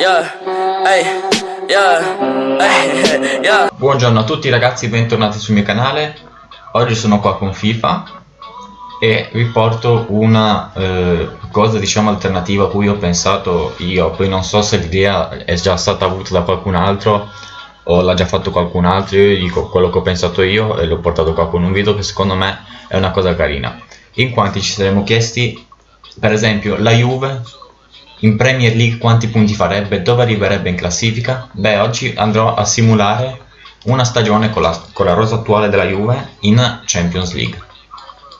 yeah, hey, yeah, hey, yeah. Buongiorno a tutti ragazzi, bentornati sul mio canale. Oggi sono qua con FIFA E vi porto una eh, cosa diciamo alternativa a cui ho pensato io. Poi non so se l'idea è già stata avuta da qualcun altro O l'ha già fatto qualcun altro. Io dico quello che ho pensato io e l'ho portato qua con un video che secondo me è una cosa carina. In quanti ci saremmo chiesti? Per esempio la Juve in Premier League quanti punti farebbe? Dove arriverebbe in classifica? Beh, oggi andrò a simulare una stagione con la, con la rosa attuale della Juve in Champions League.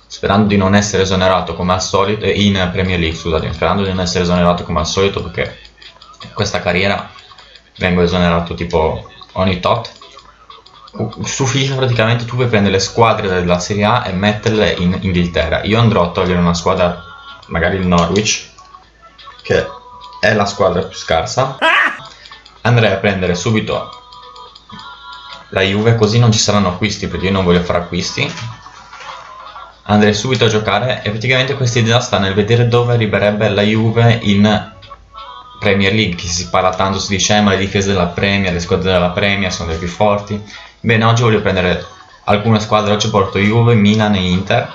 Sperando di non essere esonerato come al solito, eh, in Premier League, scusate, sperando di non essere esonerato come al solito perché questa carriera vengo esonerato tipo ogni tot. Su FIFA praticamente tu puoi prendere le squadre della Serie A e metterle in Inghilterra. Io andrò a togliere una squadra, magari il Norwich, che è la squadra più scarsa. Andrei a prendere subito la Juve così non ci saranno acquisti perché io non voglio fare acquisti. Andrei subito a giocare. E praticamente questa idea sta nel vedere dove arriverebbe la Juve in Premier League che si parla tanto, si dice eh, ma le difese della Premier, le squadre della Premier sono le più forti. Bene oggi voglio prendere alcune squadre, oggi porto Juve, Milan e Inter.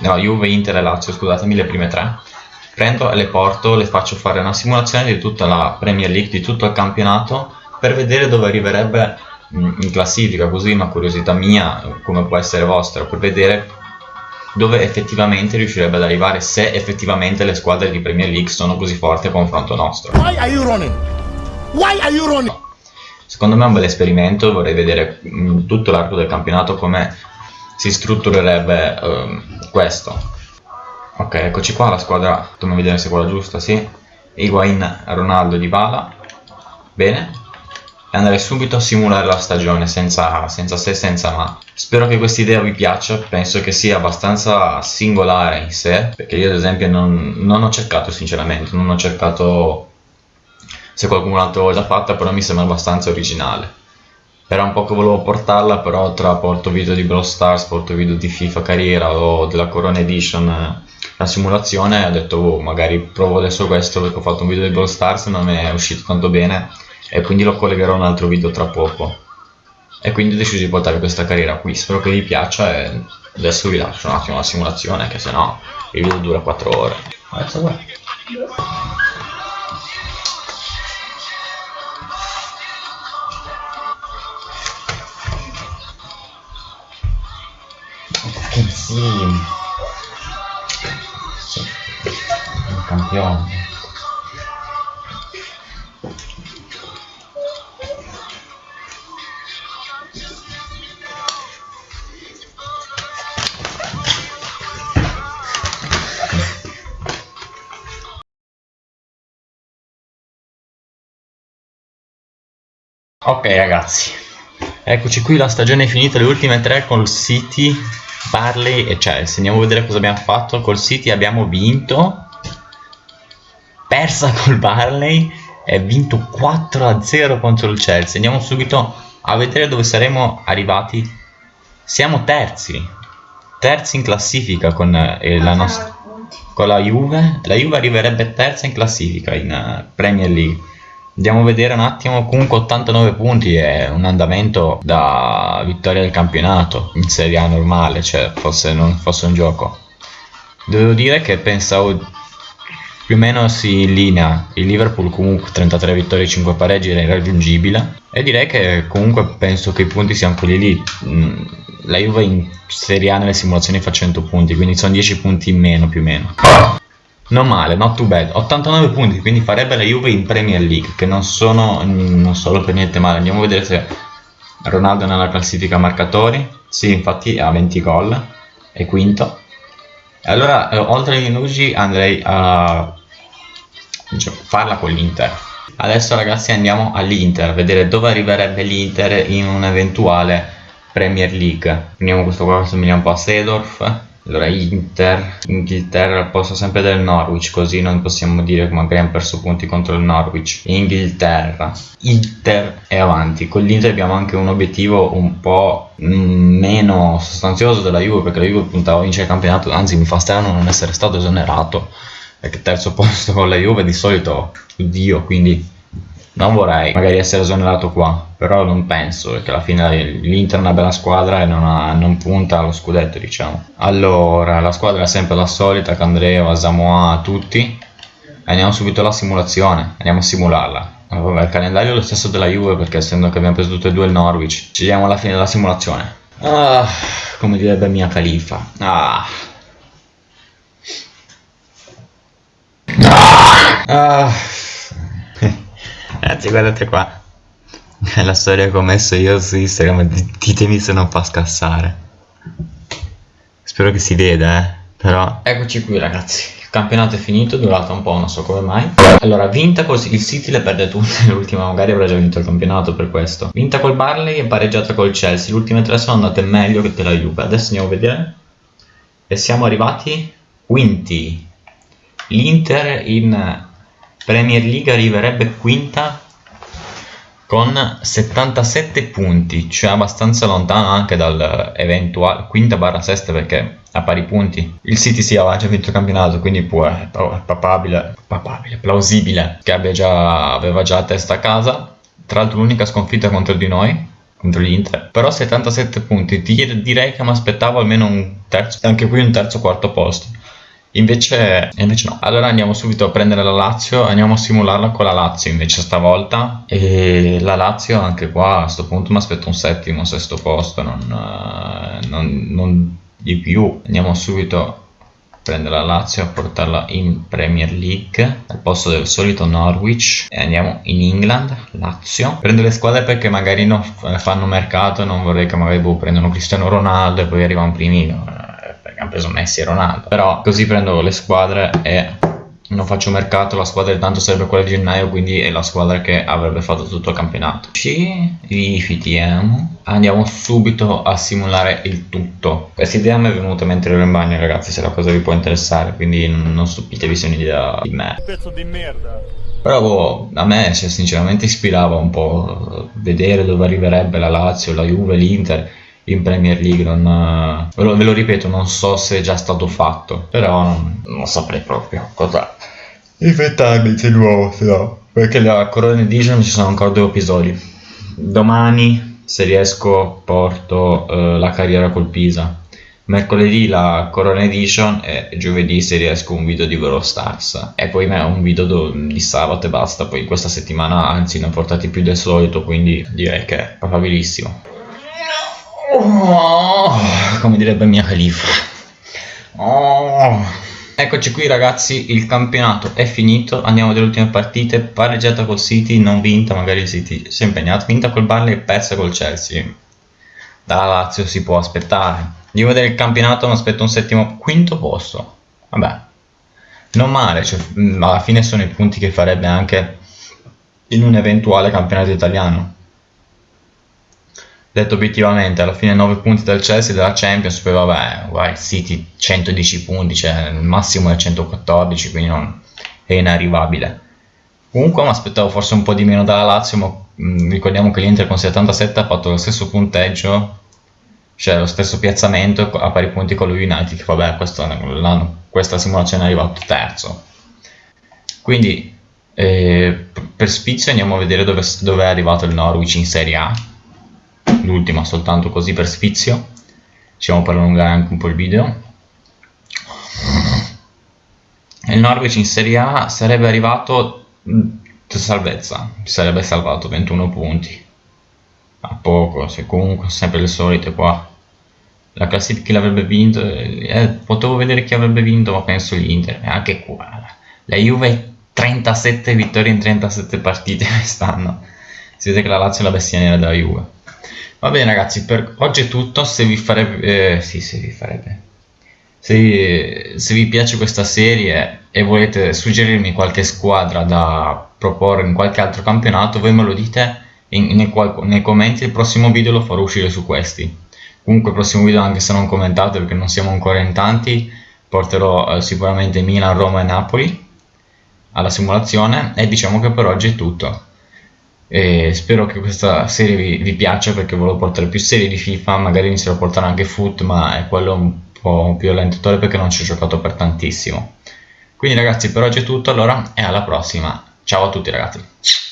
No Juve, Inter e Lazio scusatemi le prime tre prendo e le porto, le faccio fare una simulazione di tutta la Premier League, di tutto il campionato per vedere dove arriverebbe in classifica, così una curiosità mia, come può essere vostra, per vedere dove effettivamente riuscirebbe ad arrivare se effettivamente le squadre di Premier League sono così forti a confronto nostro. Secondo me è un bel esperimento, vorrei vedere in tutto l'arco del campionato come si strutturerebbe um, questo ok eccoci qua la squadra dobbiamo vedere se è quella giusta sì. Higuain, Ronaldo, Dybala. Bene. E andrei subito a simulare la stagione senza, senza se senza ma. Spero che questa idea vi piaccia penso che sia abbastanza singolare in sé perché io ad esempio non, non ho cercato sinceramente non ho cercato se qualcun altro l'ha già fatta però mi sembra abbastanza originale. Era un po' che volevo portarla però tra porto video di Brawl Stars porto video di FIFA carriera o della Corona Edition la simulazione ho detto oh, magari provo adesso questo perché ho fatto un video di Brawl Stars non è uscito tanto bene e quindi lo collegherò a un altro video tra poco. E quindi ho deciso di portare questa carriera qui. Spero che vi piaccia e adesso vi lascio un attimo la simulazione che se no il video dura 4 ore. Adesso Fucking sim campione Ok ragazzi, eccoci qui, la stagione è finita, le ultime tre col City, Barley e Chelsea. Andiamo a vedere cosa abbiamo fatto. Col City abbiamo vinto persa col Barley e vinto 4-0 contro il Chelsea. Andiamo subito a vedere dove saremo arrivati. Siamo terzi, terzi in classifica con, eh, la, nostra, con la Juve. La Juve arriverebbe terza in classifica in uh, Premier League. Andiamo a vedere un attimo, comunque 89 punti è un andamento da vittoria del campionato in Serie A normale, cioè forse non fosse un gioco. Devo dire che pensavo più o meno si linea il Liverpool comunque 33 vittorie e 5 pareggi era irraggiungibile. E direi che comunque penso che i punti siano quelli lì. Mm, la Juve in Serie A nelle simulazioni fa 100 punti quindi sono 10 punti in meno più o meno. Non male, not too bad. 89 punti, quindi farebbe la Juve in Premier League che non sono non solo per niente male. Andiamo a vedere se Ronaldo è nella classifica marcatori. Sì, infatti ha 20 gol è quinto. Allora eh, oltre agli Nugi andrei a farla con l'Inter. Adesso ragazzi andiamo all'Inter a vedere dove arriverebbe l'Inter in un'eventuale Premier League. Prendiamo questo qua che somiglia un po' a Sedorf allora Inter, Inghilterra al posto sempre del Norwich così non possiamo dire che magari abbiamo perso punti contro il Norwich. Inghilterra. Inter è avanti. Con l'Inter abbiamo anche un obiettivo un po' meno sostanzioso della Juve perché la Juve puntava a vincere il campionato anzi mi fa strano non essere stato esonerato perché terzo posto con la Juve di solito oddio quindi non vorrei magari essere esonerato qua, però non penso perché alla fine l'Inter è una bella squadra e non, ha, non, punta allo scudetto diciamo. Allora, la squadra è sempre la solita, Candreo, Asamoah, tutti. Andiamo subito alla simulazione, andiamo a simularla. Vabbè, il calendario è lo stesso della Juve perché essendo che abbiamo preso tutte e due il Norwich. Ci diamo alla fine della simulazione. Ah, come direbbe mia califa. Ah. Ah. Ragazzi guardate qua. La storia che ho messo io su Instagram. Ditemi se non fa scassare. Spero che si veda eh. Però Eccoci qui ragazzi. Il campionato è finito, è durato un po', non so come mai. Allora, vinta col il City le perde tutte L'ultima. Magari avrà già vinto il campionato per questo. Vinta col Barley e pareggiata col Chelsea. Le ultime tre sono andate meglio che della Juve. Adesso andiamo a vedere. E siamo arrivati quinti L'Inter in Premier League arriverebbe quinta con 77 punti, cioè abbastanza lontano anche dal eventuale quinta barra sesta perché a pari punti. Il City si aveva già vinto il campionato, quindi può, è papabile, papabile, plausibile che abbia già, aveva già testa a casa. Tra l'altro l'unica sconfitta contro di noi, contro l'Inter. Però 77 punti, direi che mi aspettavo almeno un terzo, anche qui un terzo quarto posto. Invece, invece no. Allora andiamo subito a prendere la Lazio, andiamo a simularla con la Lazio invece stavolta. E la Lazio anche qua a questo punto mi aspetto un settimo, sesto posto, non, eh, non, non di più. Andiamo subito a prendere la Lazio e portarla in Premier League al posto del solito Norwich e andiamo in England, Lazio. Prendo le squadre perché magari non fanno mercato non vorrei che magari boh, prendano Cristiano Ronaldo e poi arrivano primino hanno preso Messi e Ronaldo però così prendo le squadre e non faccio mercato, la squadra tanto sarebbe quella di gennaio, quindi è la squadra che avrebbe fatto tutto il campionato. Ci rifiutiamo, andiamo subito a simulare il tutto. Questa idea mi è venuta mentre ero in bagno, ragazzi, se la cosa vi può interessare, quindi non stupitevi se è un'idea di me. Pezzo di merda. Però boh, a me cioè, sinceramente ispirava un po' vedere dove arriverebbe la Lazio, la Juve, l'Inter in Premier League non, ve, lo, ve, lo, ripeto non so se è già stato fatto però non, non saprei proprio cosa. Inventarmi di nuovo no. Perché la Corona Edition ci sono ancora due episodi. Domani se riesco porto uh, la carriera col Pisa. Mercoledì la Corona Edition e giovedì se riesco un video di Vero Stars. E poi un video di sabato e basta. Poi questa settimana anzi ne ho portati più del solito quindi direi che è probabilissimo Oh, come direbbe mia califa. Oh. Eccoci qui ragazzi, il campionato è finito, andiamo alle ultime partite, pareggiata col City, non vinta, magari il City si è impegnato, vinta col Barley e persa col Chelsea. Dalla Lazio si può aspettare. Devo vedere il campionato, mi aspetto un settimo, quinto posto. Vabbè, non male, cioè, alla fine sono i punti che farebbe anche in un eventuale campionato italiano detto obiettivamente alla fine 9 punti del Chelsea della Champions poi vabbè il City 110 punti cioè il massimo è 114 quindi non è inarrivabile. Comunque mi aspettavo forse un po' di meno dalla Lazio ma mh, ricordiamo che l'Inter con 77 ha fatto lo stesso punteggio cioè lo stesso piazzamento a pari punti con lo United che vabbè questo, questa simulazione è arrivato terzo. Quindi eh, per spizio andiamo a vedere dove, dove è arrivato il Norwich in Serie A l'ultima soltanto così per sfizio. Diciamo per allungare anche un po' il video. Il Norwich in Serie A sarebbe arrivato salvezza sarebbe salvato 21 punti. A poco se comunque sempre le solite qua. La classifica l'avrebbe vinto eh, potevo vedere chi avrebbe vinto ma penso l'Inter anche qua. La Juve 37 vittorie in 37 partite quest'anno. Si vede che la Lazio è la bestia nera della Juve Va bene ragazzi, per oggi è tutto, se vi farebbe... Eh, sì, se vi farebbe... Se, se, vi piace questa serie e volete suggerirmi qualche squadra da proporre in qualche altro campionato, voi me lo dite in, nei, nei, commenti, il prossimo video lo farò uscire su questi. Comunque il prossimo video, anche se non commentate perché non siamo ancora in tanti, porterò eh, sicuramente Milan, Roma e Napoli alla simulazione. E diciamo che per oggi è tutto e spero che questa serie vi, vi, piaccia perché volevo portare più serie di FIFA magari inizierò a portare anche Foot ma è quello un po' più allentatore perché non ci ho giocato per tantissimo. Quindi ragazzi per oggi è tutto allora e alla prossima. Ciao a tutti ragazzi